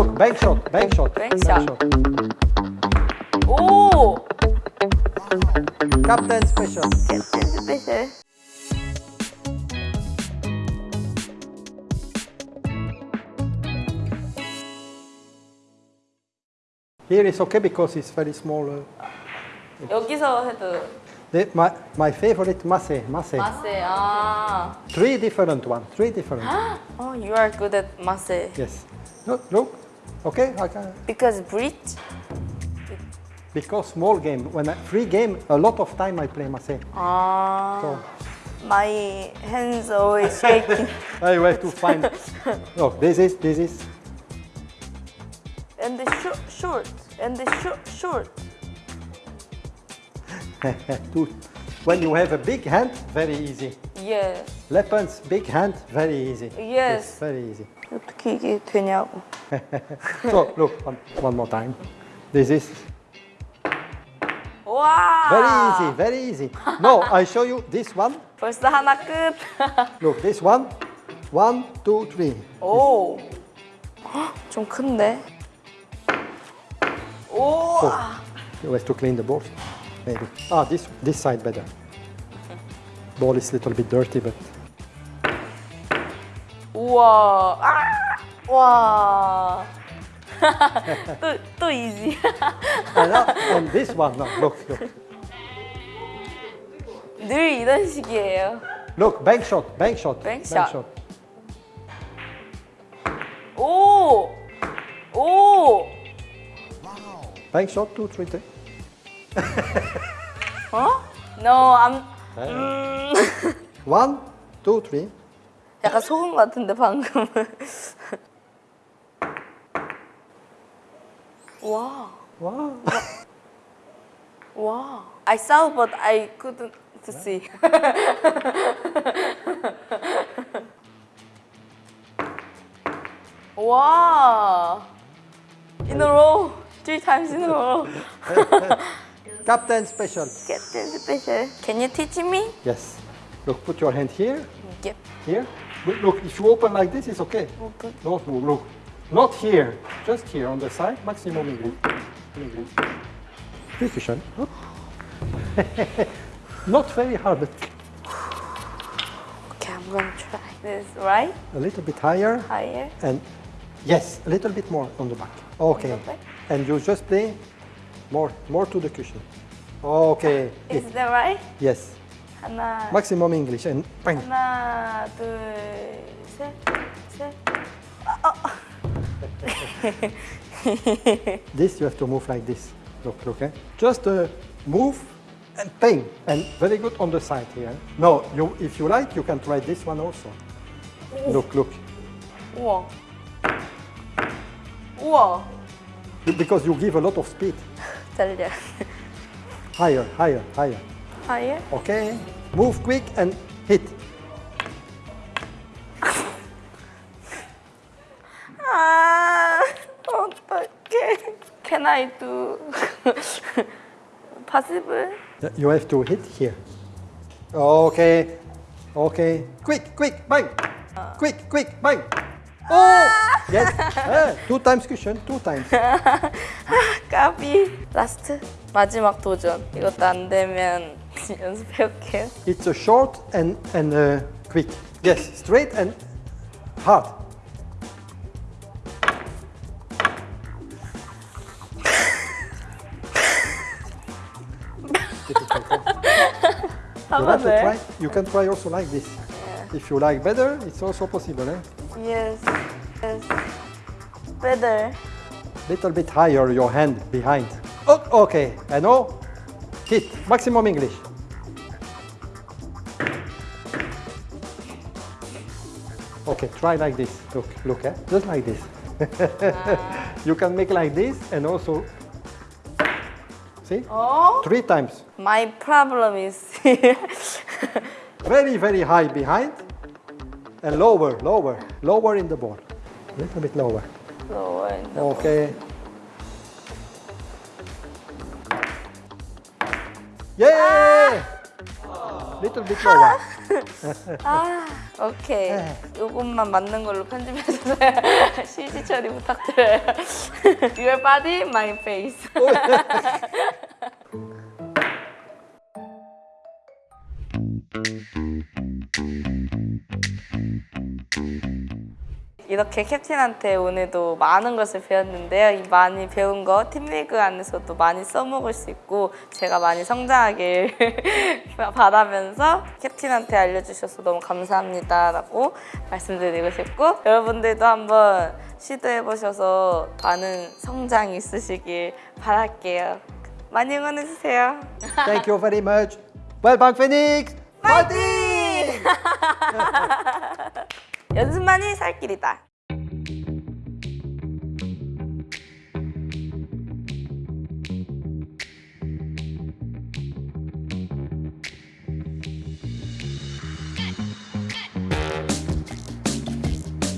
Look, bank shot, bank shot. Bank, bank shot. shot. Oh! Captain special. Captain special. Here is okay because it's very small. Uh, 여기서 해도. The, my, my favorite masse, masse. Masse, ah. Three different one, three different. oh, you are good at masse. Yes. Look, look. Okay, I can. Because bridge? Because small game, when I, free game, a lot of time I play masse. 아. Ah. So My hands always shaking. I have to find. Look, this is, this is. and the short, short. And the short, short. to, when you have a big hand, very easy. Yes. Weapons, big hand, very easy. Yes. very easy. 어떻게 이게 되냐고. So look, one, one more time. This is 와. very easy, very easy. No, I show you this one. 벌써 하나 끝. Look, this one. One, two, three. 오. 헉, 좀 큰데. 오. You have to clean the ball. Maybe. Ah, this this side better. Ball is a little bit dirty, but 우와. 아. 와. 또, 또 이지. and, uh, and this one. No, look, look, 늘 이런 식이에요. look. Bank shot, bank shot, Bank shot. shot. 오. 오. Bank shot, two, three, three. 어? No, I'm. 네. 음. One, two, three. 약간 소금 같은데 방금은. 와. Wow. 와. I saw but I couldn't see. 와. In a row. Three times in a row. Captain special. Captain special. Can you teach me? Yes. Look, put your hand here, Yep. here. Look, look, if you open like this, it's okay. Open. No, no, look. Not here, just here on the side, maximum English. English. Precision. Not very hard, but Okay, I'm gonna try this. Right? a little bit higher. Higher. And yes, a little bit more on the back. Okay. back? And you just play more, more to the cushion. Okay. Is that right? Yes. 하나. Maximum English and bang. 하나, 둘, 셋, 셋. This you have to move like this. Look, look, eh? Just uh, move and bang. And very good on the side here. No, you, if you like, you can try this one also. Look, look. 우와. 우와. Because you give a lot of speed. 달려. Higher, higher, higher. higher. Okay? Move quick and hit. 아, 어떡해. Can I do possible? You have to hit here. Okay. Okay. Quick, quick, bang. Quick, quick, bang. Oh! Yes. Eh, two times cushion, two times. 까비. 라스트. 마지막 도전. 이것도 안 되면 연습해 올게요. It's a short and, and uh, quick. Yes, straight and hard. Difficult, huh? You want to 한번 try? You can try also like this. If you like better, it's also possible. Eh? Yes. Better. Little bit higher your hand behind. Oh, okay, and now hit maximum English. Okay, try like this. Look, look, eh? just like this. you can make like this and also see 어? three times. My problem is Very, very high behind and lower, lower, lower in the ball. Little bit lower. lower the Okay. Yeah! Little bit lower. 아, 오케이. 네. 요것만 맞는 걸로 편집해주세요. CG 처리 부탁드려요. Your body, my face. 이렇게 캡틴한테 오늘도 많은 것을 배웠는데요. 이 많이 배운 거 팀리그 안에서도 많이 써먹을 수 있고 제가 많이 성장하길 바라면서 캡틴한테 알려주셔서 너무 감사합니다 라고 말씀드리고 싶고 여러분들도 한번 시도해보셔서 많은 성장이 있으시길 바랄게요. 많이 응원해주세요. Thank you very much. Well, Phoenix. 파이팅! 연습만이 살 길이다.